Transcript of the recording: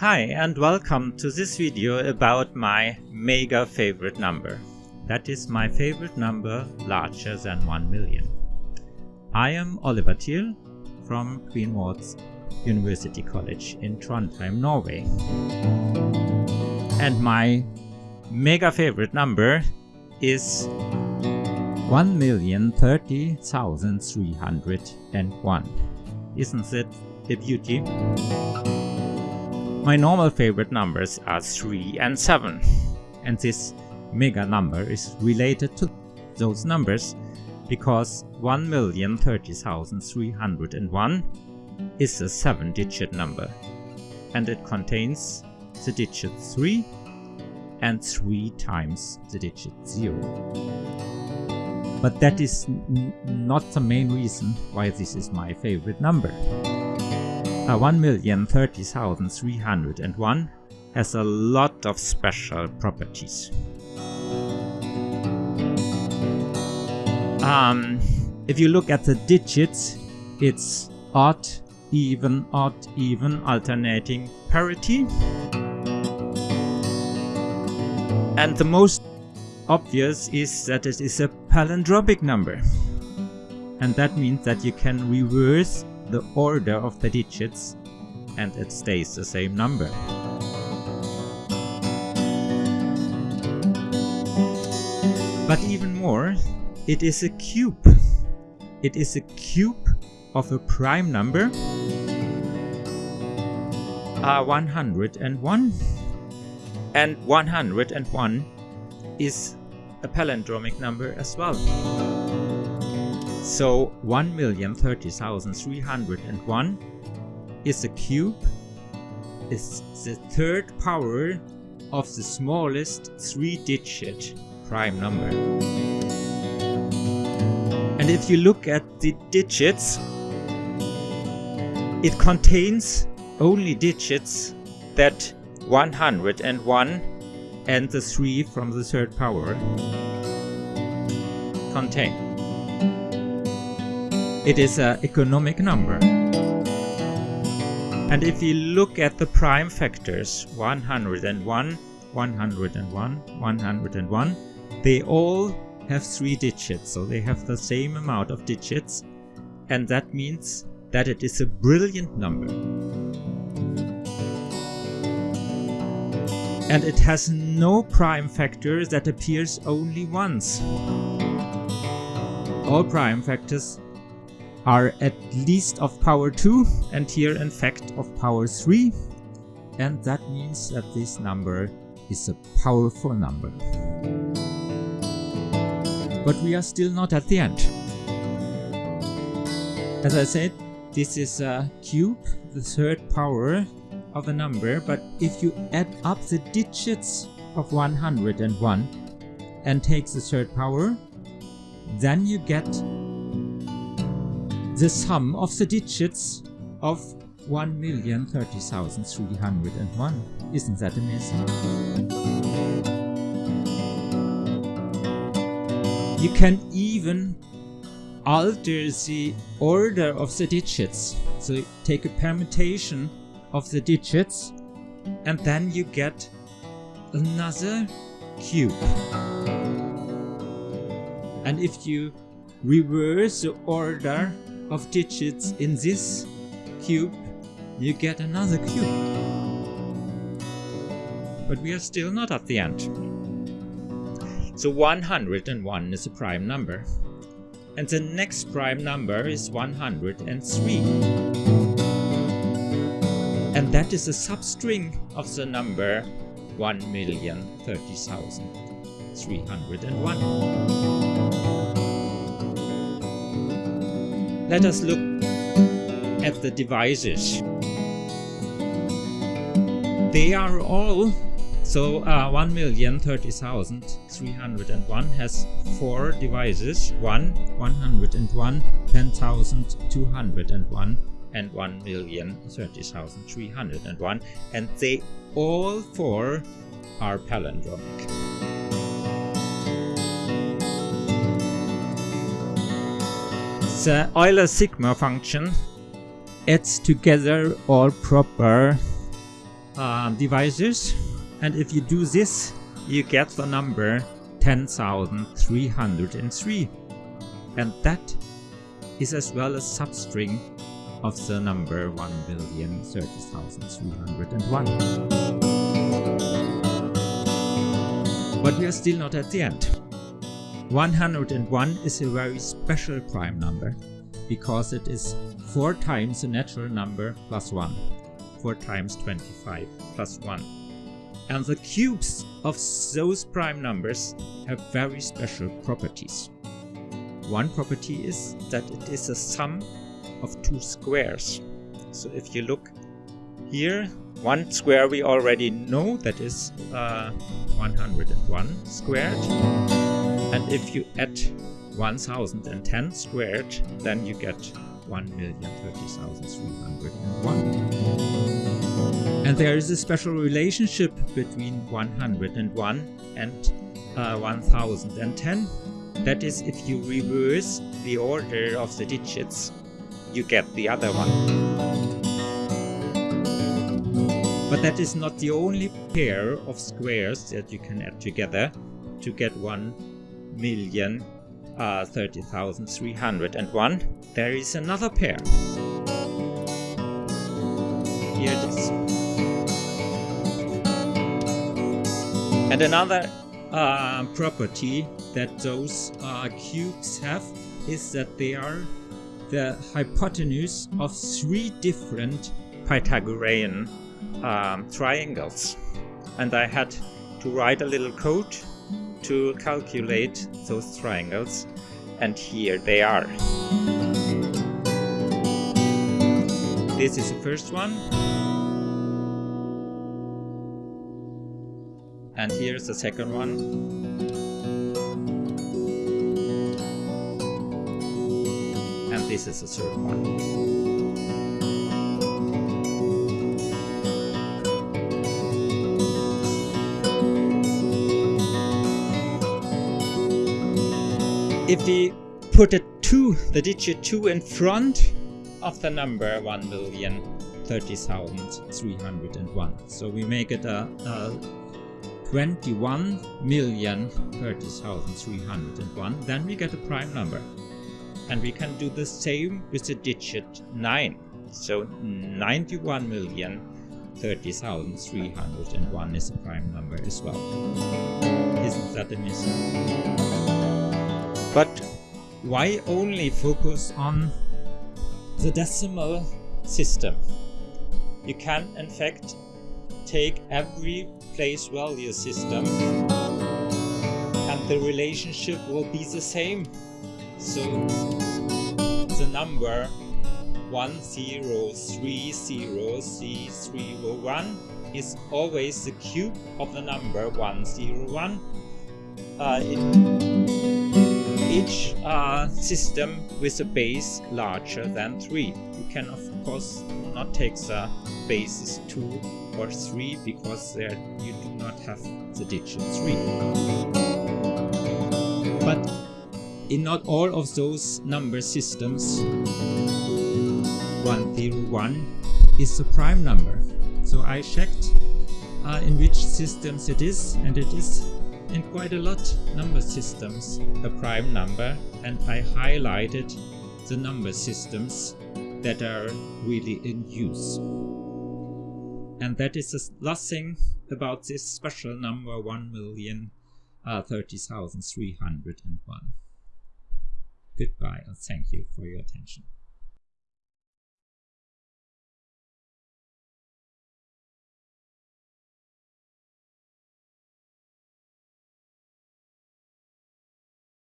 Hi and welcome to this video about my mega favorite number. That is my favorite number larger than 1 million. I am Oliver Thiel from Queen Maud's University College in Trondheim, Norway. And my mega favorite number is 1,030,301. Isn't it a beauty? My normal favorite numbers are 3 and 7 and this mega number is related to those numbers because 1,030,301 is a 7 digit number and it contains the digit 3 and 3 times the digit 0. But that is not the main reason why this is my favorite number. A 1,030,301 has a lot of special properties. Um, if you look at the digits, it's odd, even, odd, even, alternating parity. And the most obvious is that it is a palindromic number. And that means that you can reverse the order of the digits and it stays the same number. But even more, it is a cube. It is a cube of a prime number uh, 101 and 101 is a palindromic number as well. So 1,030,301 is a cube, is the third power of the smallest three-digit prime number. And if you look at the digits, it contains only digits that 101 and the 3 from the third power contain. It is an economic number. And if you look at the prime factors 101, 101, 101, they all have three digits, so they have the same amount of digits, and that means that it is a brilliant number. And it has no prime factor that appears only once. All prime factors are at least of power 2 and here in fact of power 3 and that means that this number is a powerful number. But we are still not at the end. As I said, this is a cube, the third power of a number, but if you add up the digits of 101 and take the third power, then you get the sum of the digits of 1,030,301. Isn't that amazing? You can even alter the order of the digits. So take a permutation of the digits and then you get another cube. And if you reverse the order of digits in this cube, you get another cube. But we are still not at the end. So 101 is a prime number. And the next prime number is 103. And that is a substring of the number 1,030,301. Let us look at the divisors. They are all, so uh, 1,030,301 has four divisors, 1, 101, 10,201 and 1,030,301 and they all four are palindromic. The Euler sigma function adds together all proper uh, divisors and if you do this you get the number 10,303 and that is as well a substring of the number 1,030,301. But we are still not at the end. 101 is a very special prime number because it is 4 times the natural number plus 1, 4 times 25 plus 1. And the cubes of those prime numbers have very special properties. One property is that it is a sum of two squares. So if you look here, one square we already know that is uh, 101 squared. If you add 1010 squared, then you get 1,030,301. And there is a special relationship between 101 and uh, 1010. That is, if you reverse the order of the digits, you get the other one. But that is not the only pair of squares that you can add together to get 1 million uh, 30,301. There is another pair. Here it is. And another uh, property that those uh, cubes have is that they are the hypotenuse of three different Pythagorean um, triangles. And I had to write a little code to calculate those triangles and here they are. This is the first one. And here's the second one. And this is the third one. If we put a 2, the digit 2 in front of the number 1,030,301. So we make it a, a 21,030,301. Then we get a prime number. And we can do the same with the digit 9. So 91,030,301 is a prime number as well. Isn't that amazing? But why only focus on the decimal system? You can in fact take every place value system and the relationship will be the same. So the number 1030C301 is always the cube of the number 101. Uh, each uh, system with a base larger than 3. You can of course not take the bases 2 or 3 because there you do not have the digit 3. But in not all of those number systems 101 is a prime number. So I checked uh, in which systems it is and it is in quite a lot number systems a prime number and I highlighted the number systems that are really in use. And that is the last thing about this special number 1,030,301. Uh, Goodbye and thank you for your attention.